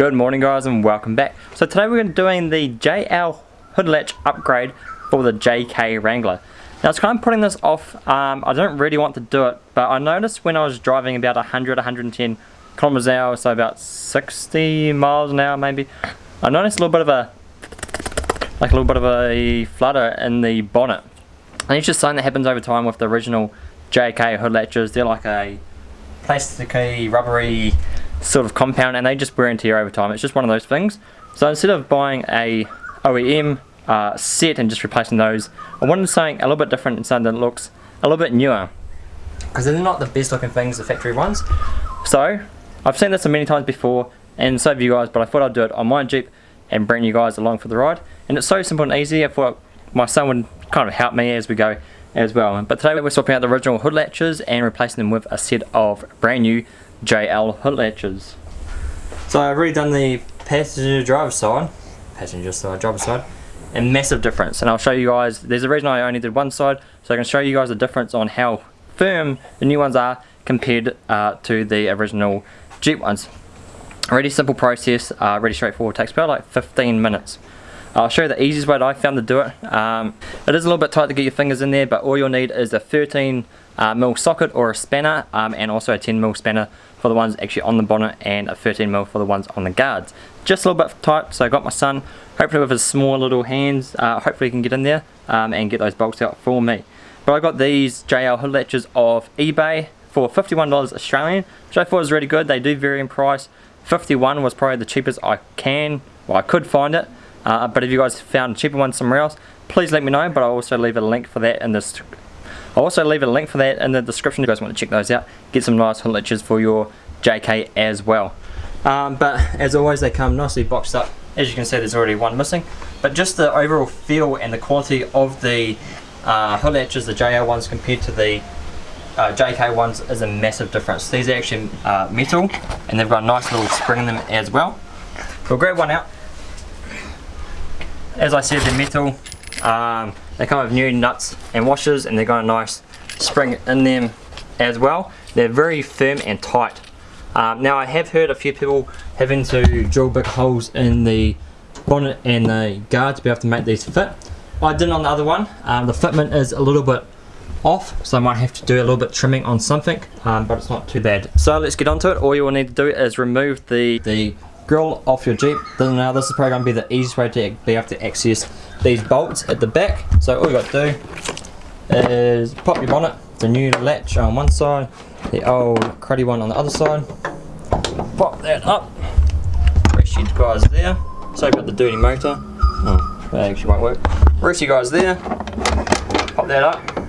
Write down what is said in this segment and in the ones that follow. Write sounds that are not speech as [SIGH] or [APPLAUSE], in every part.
Good morning guys and welcome back. So today we're doing the JL hood latch upgrade for the JK Wrangler. Now it's kind of putting this off, um, I don't really want to do it, but I noticed when I was driving about 100, 110 kilometers an hour, so about 60 miles an hour maybe, I noticed a little bit of a, like a little bit of a flutter in the bonnet. And it's just something that happens over time with the original JK hood latches. They're like a plasticky, rubbery sort of compound and they just wear and tear over time. It's just one of those things. So instead of buying a OEM uh, set and just replacing those, I wanted something a little bit different and something that looks a little bit newer. Because they're not the best looking things, the factory ones. So, I've seen this many times before and so have you guys, but I thought I'd do it on my Jeep and bring you guys along for the ride. And it's so simple and easy, I thought my son would kind of help me as we go as well. But today we're swapping out the original hood latches and replacing them with a set of brand new JL hood latches. So I've already done the passenger driver side, passenger side, driver side, and massive difference. And I'll show you guys, there's a reason I only did one side, so I can show you guys the difference on how firm the new ones are compared uh, to the original Jeep ones. Really simple process, uh, really straightforward, takes about like 15 minutes. I'll show you the easiest way that I found to do it. Um, it is a little bit tight to get your fingers in there, but all you'll need is a 13 uh, mil socket or a spanner, um, and also a 10 mil spanner for the ones actually on the bonnet, and a 13 mil for the ones on the guards. Just a little bit tight, so I got my son, hopefully with his small little hands, uh, hopefully he can get in there um, and get those bolts out for me. But I got these JL hood latches off eBay for $51 Australian, which I thought was really good. They do vary in price. 51 was probably the cheapest I can, well I could find it. Uh, but if you guys found a cheaper one somewhere else, please let me know. But I'll also leave a link for that in this. I'll also leave a link for that in the description if you guys want to check those out. Get some nice hood for your JK as well. Um, but as always, they come nicely boxed up. As you can see, there's already one missing. But just the overall feel and the quality of the uh, hood latches, the JL ones compared to the uh, JK ones is a massive difference. These are actually uh, metal and they've got a nice little spring in them as well. We'll grab one out as I said, they're metal. Um, they come with new nuts and washers and they've got a nice spring in them as well. They're very firm and tight. Um, now I have heard a few people having to drill big holes in the bonnet and the guard to be able to make these fit. I did on the other one. Um, the fitment is a little bit off so I might have to do a little bit trimming on something um, but it's not too bad. So let's get onto it. All you will need to do is remove the, the grill off your Jeep. Now this is probably going to be the easiest way to be able to access these bolts at the back. So all you got to do is pop your bonnet, the new latch on one side, the old cruddy one on the other side. Pop that up. Rest you guys there. Sorry about the dirty motor. Oh, that actually won't work. Rest you guys there. Pop that up.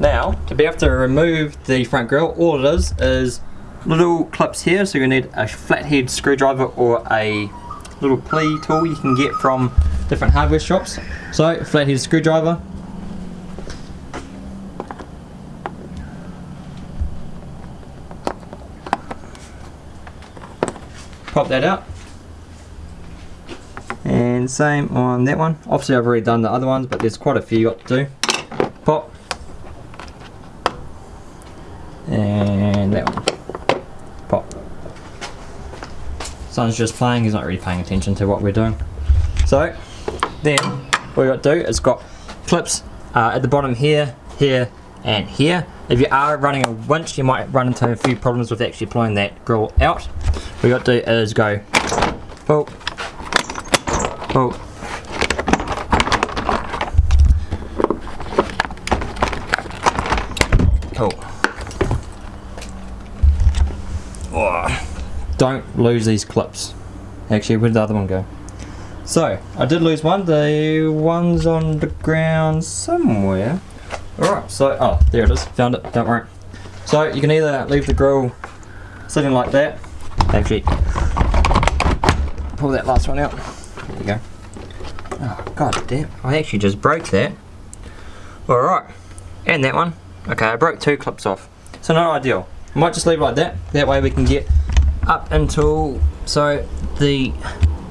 Now, to be able to remove the front grille, all it is is little clips here so you need a flathead screwdriver or a little plea tool you can get from different hardware shops. So flathead screwdriver. Pop that out. And same on that one. Obviously I've already done the other ones but there's quite a few you got to do pop and that one Son's just playing, he's not really paying attention to what we're doing. So, then, what we got to do is got clips uh, at the bottom here, here, and here. If you are running a winch, you might run into a few problems with actually pulling that grill out. What we got to do is go pull, pull, pull. Oh don't lose these clips. Actually, where did the other one go? So, I did lose one. The one's on the ground somewhere. Alright, so, oh, there it is. Found it, don't worry. So, you can either leave the grill sitting like that. Actually, pull that last one out. There you go. Oh, god damn. I actually just broke that. Alright. And that one. Okay, I broke two clips off. So, not ideal. Might just leave it like that. That way we can get up until so the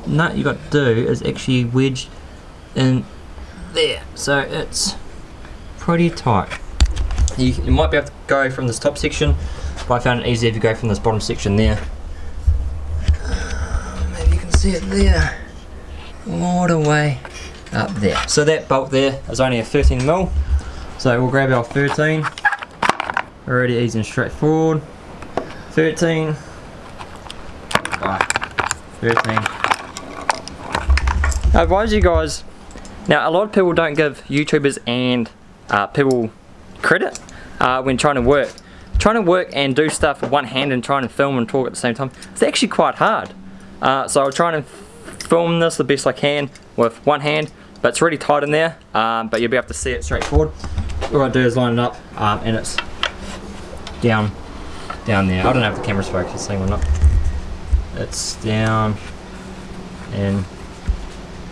nut you got to do is actually wedged in there so it's pretty tight you, you might be able to go from this top section but I found it easier if you go from this bottom section there um, maybe you can see it there. All the way up there. So that bolt there is only a 13 mil. So we'll grab our 13. Already easy and straightforward. 13. 13. I advise you guys, now a lot of people don't give YouTubers and uh, people credit uh, when trying to work. Trying to work and do stuff with one hand and trying to film and talk at the same time, it's actually quite hard. Uh, so I'll try and film this the best I can with one hand, but it's really tight in there, um, but you'll be able to see it straightforward. All I do is line it up um, and it's down, down there. I don't know if the camera's focusing or not. It's down and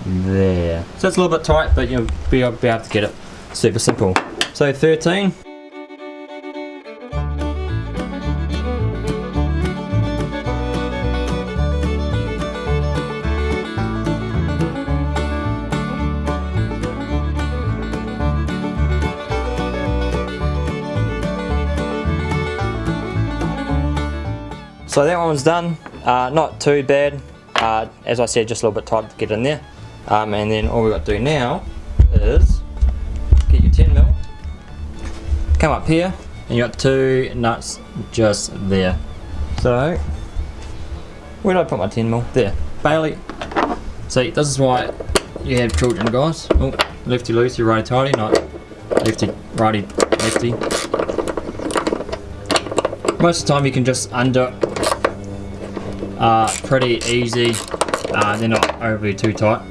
there. So it's a little bit tight, but you'll be able to get it super simple. So 13. So that one's done, uh, not too bad. Uh, as I said, just a little bit tight to get in there. Um, and then all we've got to do now is get your 10 mil, come up here, and you got two nuts just there. So, where did I put my 10 mil? There. Bailey. See, this is why you have children, guys. Oh, lefty loosey, righty tighty, not lefty righty lefty. Most of the time you can just undo uh, pretty easy. Uh, they're not overly too tight.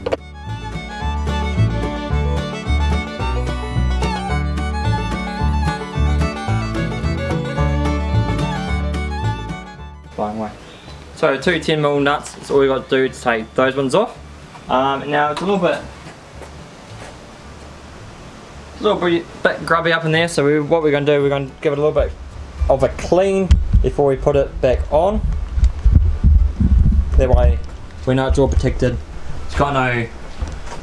Flying away. So two 10mm nuts, that's all you got to do to take those ones off. Um, now it's a little bit a little bit, bit grubby up in there so we, what we're going to do, we're going to give it a little bit of a clean before we put it back on that way we know it's all protected. It's got no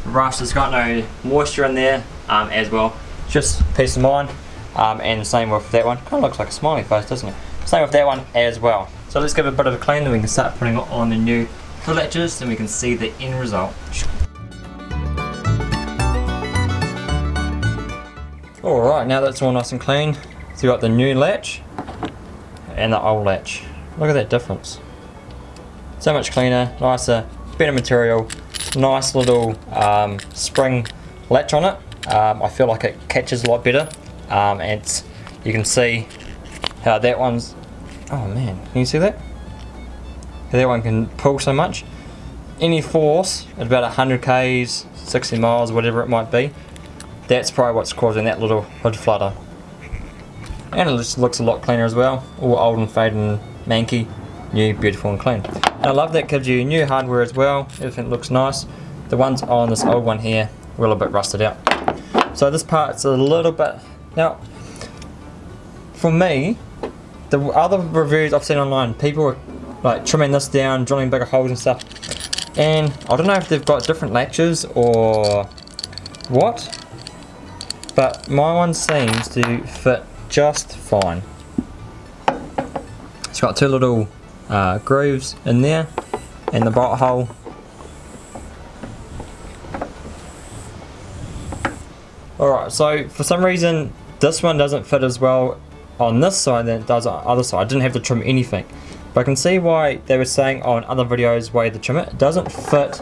rust, it's got no moisture in there um, as well. Just peace of mind. Um, and same with that one. Kind of looks like a smiley face, doesn't it? Same with that one as well. So let's give it a bit of a clean, then we can start putting on the new latches, and we can see the end result. Alright, now that's all nice and clean. So you got the new latch and the old latch. Look at that difference so much cleaner, nicer, better material, nice little um, spring latch on it. Um, I feel like it catches a lot better um, and you can see how that one's, oh man, can you see that? How that one can pull so much. Any force at about 100 k's, 60 miles, whatever it might be, that's probably what's causing that little hood flutter. And it just looks a lot cleaner as well, all old and faded and manky, new, beautiful and clean. I love that gives you new hardware as well, everything looks nice. The ones on this old one here were a little bit rusted out. So this part's a little bit, now for me, the other reviews I've seen online, people are like trimming this down, drilling bigger holes and stuff. And I don't know if they've got different latches or what, but my one seems to fit just fine. It's got two little uh, grooves in there and the bolt hole Alright, so for some reason this one doesn't fit as well on this side than it does on the other side. I didn't have to trim anything. But I can see why they were saying on other videos why to trim it. It doesn't fit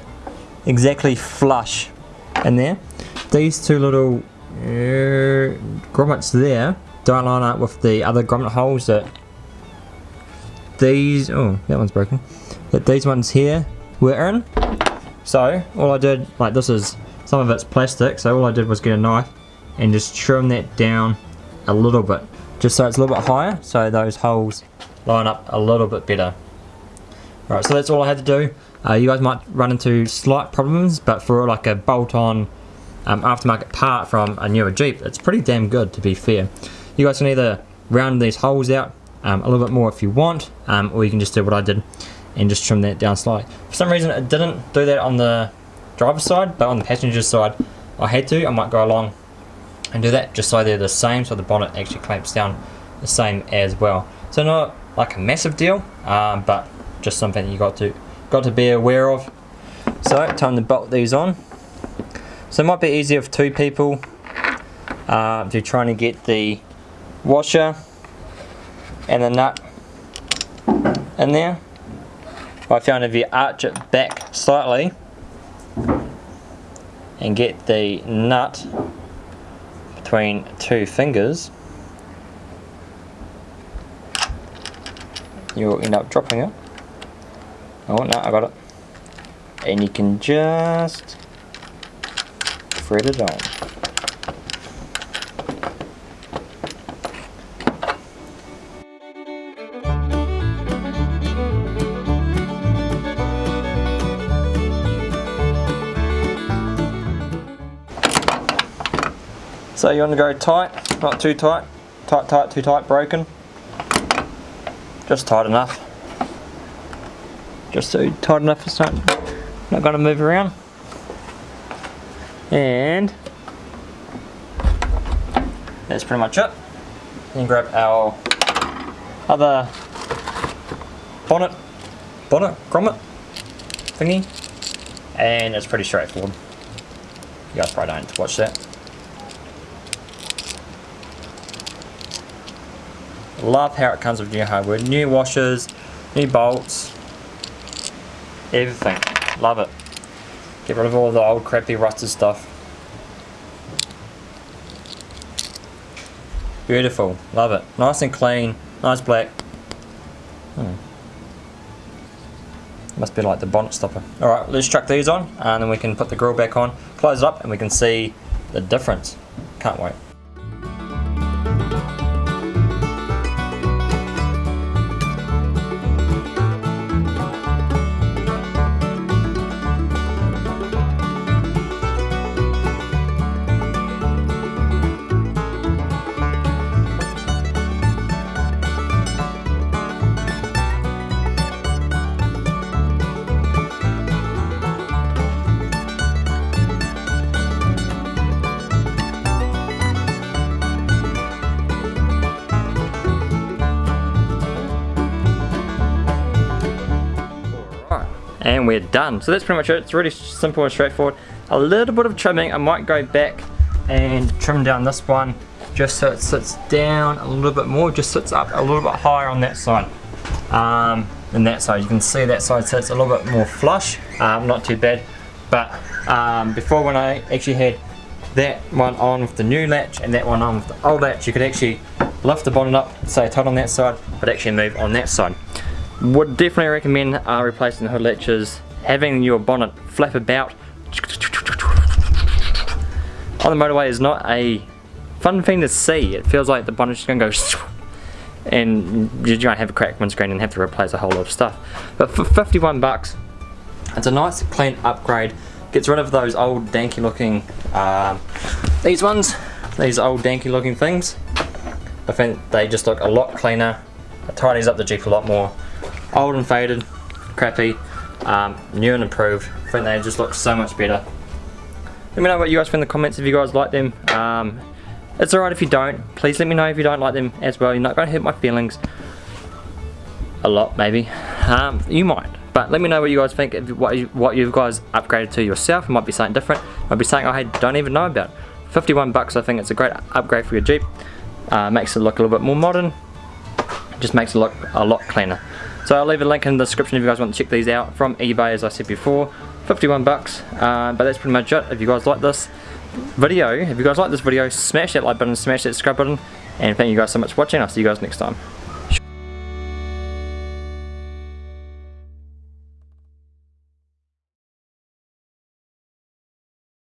exactly flush in there. These two little uh, grommets there don't line up with the other grommet holes that these, oh, that one's broken, that these ones here were in. So, all I did, like this is, some of it's plastic, so all I did was get a knife and just trim that down a little bit, just so it's a little bit higher, so those holes line up a little bit better. Alright, so that's all I had to do. Uh, you guys might run into slight problems, but for like a bolt-on um, aftermarket part from a newer Jeep, it's pretty damn good to be fair. You guys can either round these holes out um, a little bit more if you want um, or you can just do what I did and just trim that down slightly. For some reason it didn't do that on the driver's side but on the passenger side I had to. I might go along and do that just so they're the same so the bonnet actually clamps down the same as well. So not like a massive deal um, but just something you got to got to be aware of So, time to bolt these on. So it might be easier for two people uh, if you're trying to get the washer and the nut in there. I found if you arch it back slightly and get the nut between two fingers you'll end up dropping it. Oh no, I got it. And you can just thread it on. So you want to go tight, not too tight, tight, tight, too tight, broken. Just tight enough. Just so tight enough it's not, not going to move around. And that's pretty much it. Then grab our other bonnet, bonnet, grommet thingy, and it's pretty straightforward. You guys probably don't watch that. Love how it comes with new hardware, new washers, new bolts, everything. Love it. Get rid of all the old crappy rusted stuff. Beautiful, love it. Nice and clean, nice black. Hmm. Must be like the bonnet stopper. Alright, let's chuck these on and then we can put the grill back on, close it up and we can see the difference. Can't wait. And we're done. So that's pretty much it. It's really simple and straightforward. A little bit of trimming. I might go back and trim down this one just so it sits down a little bit more, just sits up a little bit higher on that side um, than that side. You can see that side sits a little bit more flush, um, not too bad. But um, before when I actually had that one on with the new latch and that one on with the old latch, you could actually lift the bonnet up, say tight on that side, but actually move on that side. Would definitely recommend uh, replacing the hood latches, having your bonnet flap about on the motorway is not a fun thing to see. It feels like the bonnet's just gonna go [LAUGHS] and you might have a cracked windscreen and have to replace a whole lot of stuff. But for 51 bucks, it's a nice clean upgrade. Gets rid of those old danky looking, um, these ones, these old danky looking things. I think they just look a lot cleaner. It tidies up the Jeep a lot more old and faded, crappy, um, new and improved. I think they just look so much better. Let me know what you guys think in the comments if you guys like them. Um, it's alright if you don't. Please let me know if you don't like them as well. You're not going to hurt my feelings. A lot, maybe. Um, you might. But let me know what you guys think, what you, what you guys upgraded to yourself. It might be something different. It might be something I don't even know about. 51 bucks, I think it's a great upgrade for your Jeep. Uh, makes it look a little bit more modern. Just makes it look a lot cleaner. So I'll leave a link in the description if you guys want to check these out from eBay as I said before. 51 bucks, uh, but that's pretty much it. If you guys like this video, if you guys like this video, smash that like button, smash that subscribe button, and thank you guys so much for watching. I'll see you guys next time.